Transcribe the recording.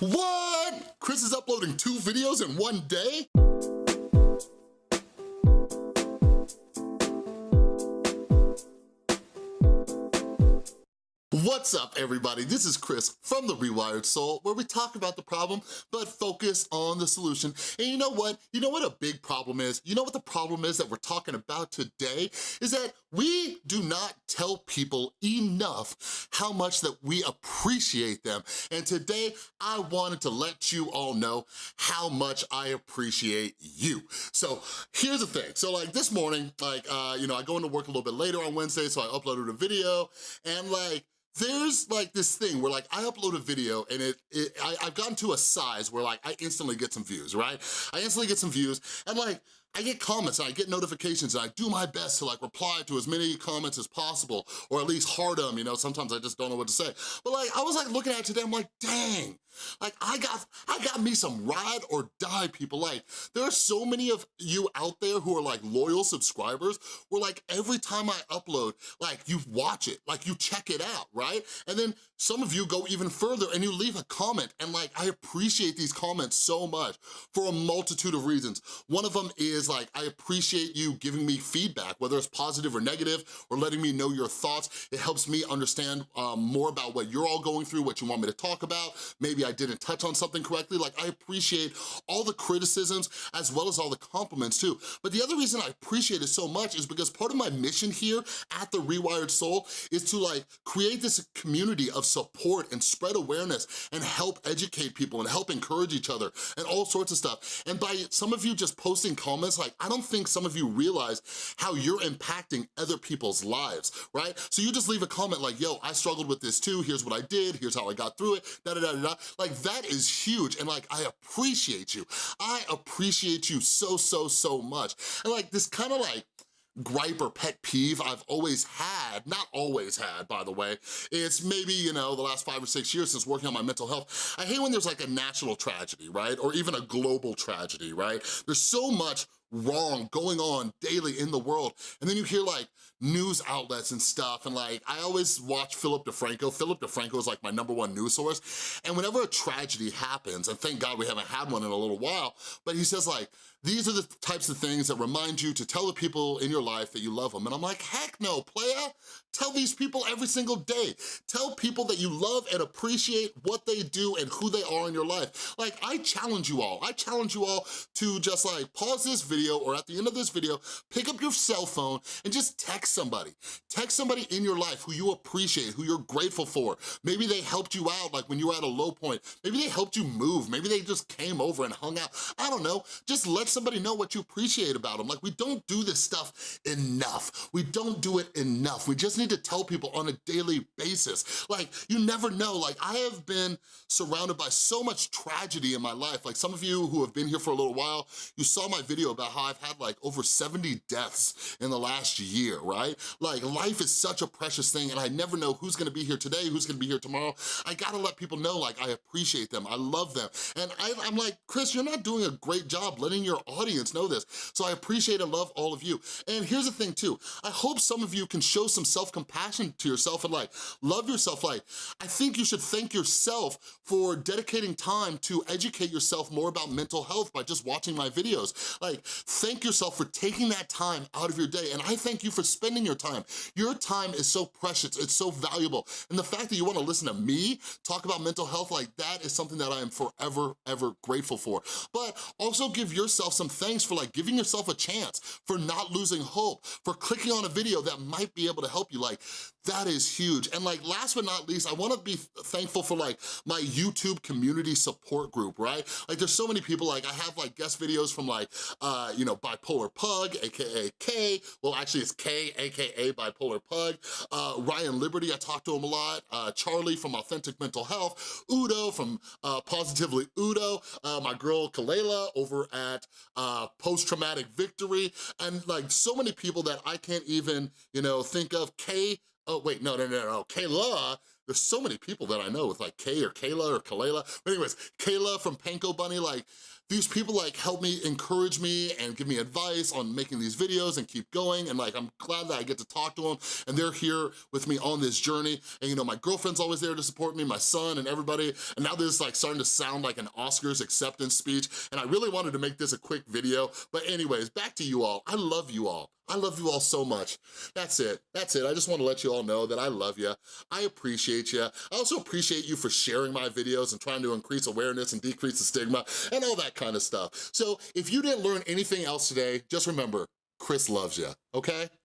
What? Chris is uploading two videos in one day? What's up, everybody? This is Chris from The Rewired Soul, where we talk about the problem, but focus on the solution. And you know what? You know what a big problem is? You know what the problem is that we're talking about today? Is that we do not tell people enough how much that we appreciate them. And today, I wanted to let you all know how much I appreciate you. So here's the thing. So like this morning, like, uh, you know, I go into work a little bit later on Wednesday, so I uploaded a video, and like, there's like this thing where like I upload a video and it, it I, I've gotten to a size where like I instantly get some views, right? I instantly get some views and like I get comments and I get notifications and I do my best to like reply to as many comments as possible or at least heart them, you know, sometimes I just don't know what to say. But like, I was like looking at it today, I'm like, dang, like I got, I got me some ride or die people. Like there are so many of you out there who are like loyal subscribers where like every time I upload, like you watch it, like you check it out, right? And then some of you go even further and you leave a comment and like I appreciate these comments so much for a multitude of reasons. One of them is is like, I appreciate you giving me feedback, whether it's positive or negative, or letting me know your thoughts. It helps me understand um, more about what you're all going through, what you want me to talk about. Maybe I didn't touch on something correctly. Like, I appreciate all the criticisms as well as all the compliments too. But the other reason I appreciate it so much is because part of my mission here at The Rewired Soul is to like create this community of support and spread awareness and help educate people and help encourage each other and all sorts of stuff. And by some of you just posting comments comments, like, I don't think some of you realize how you're impacting other people's lives, right? So you just leave a comment like, yo, I struggled with this too, here's what I did, here's how I got through it, da da da da. Like, that is huge, and like, I appreciate you. I appreciate you so, so, so much. And like, this kind of like, gripe or pet peeve I've always had, not always had, by the way, it's maybe, you know, the last five or six years since working on my mental health. I hate when there's like a national tragedy, right? Or even a global tragedy, right? There's so much wrong going on daily in the world. And then you hear like news outlets and stuff and like, I always watch Philip DeFranco. Philip DeFranco is like my number one news source. And whenever a tragedy happens, and thank God we haven't had one in a little while, but he says like, these are the types of things that remind you to tell the people in your life that you love them. And I'm like, heck no, playa. Tell these people every single day. Tell people that you love and appreciate what they do and who they are in your life. Like, I challenge you all. I challenge you all to just like pause this video or at the end of this video, pick up your cell phone and just text somebody. Text somebody in your life who you appreciate, who you're grateful for. Maybe they helped you out like when you were at a low point. Maybe they helped you move. Maybe they just came over and hung out. I don't know. Just let somebody know what you appreciate about them. Like, we don't do this stuff enough. We don't do it enough. We just need to tell people on a daily basis. Like, you never know. Like, I have been surrounded by so much tragedy in my life. Like, some of you who have been here for a little while, you saw my video about how I've had like over 70 deaths in the last year, right? Like, life is such a precious thing and I never know who's gonna be here today, who's gonna be here tomorrow. I gotta let people know, like, I appreciate them, I love them. And I, I'm like, Chris, you're not doing a great job letting your audience know this. So I appreciate and love all of you. And here's the thing too, I hope some of you can show some self-compassion to yourself and like love yourself. Like, I think you should thank yourself for dedicating time to educate yourself more about mental health by just watching my videos. Like, thank yourself for taking that time out of your day. And I thank you for spending your time. Your time is so precious, it's so valuable. And the fact that you wanna listen to me talk about mental health, like that is something that I am forever, ever grateful for. But also give yourself some thanks for like giving yourself a chance, for not losing hope, for clicking on a video that might be able to help you you. Like, that is huge. And like, last but not least, I wanna be thankful for like my YouTube community support group, right? Like there's so many people, like I have like guest videos from like, uh, you know, Bipolar Pug, AKA K, well actually it's K, AKA Bipolar Pug, uh, Ryan Liberty, I talk to him a lot, uh, Charlie from Authentic Mental Health, Udo from uh, Positively Udo, uh, my girl Kalela over at uh, Post Traumatic Victory, and like so many people that I can't even, you know, think of, K, oh wait, no, no, no, no, Kayla, there's so many people that I know with like Kay or Kayla or Kalela. But anyways, Kayla from Panko Bunny, like these people like help me, encourage me, and give me advice on making these videos and keep going, and like, I'm glad that I get to talk to them, and they're here with me on this journey, and you know, my girlfriend's always there to support me, my son and everybody, and now this is like starting to sound like an Oscars acceptance speech, and I really wanted to make this a quick video, but anyways, back to you all. I love you all. I love you all so much. That's it, that's it. I just wanna let you all know that I love you. I appreciate you. I also appreciate you for sharing my videos and trying to increase awareness and decrease the stigma and all that kind of stuff. So if you didn't learn anything else today, just remember, Chris loves you, okay?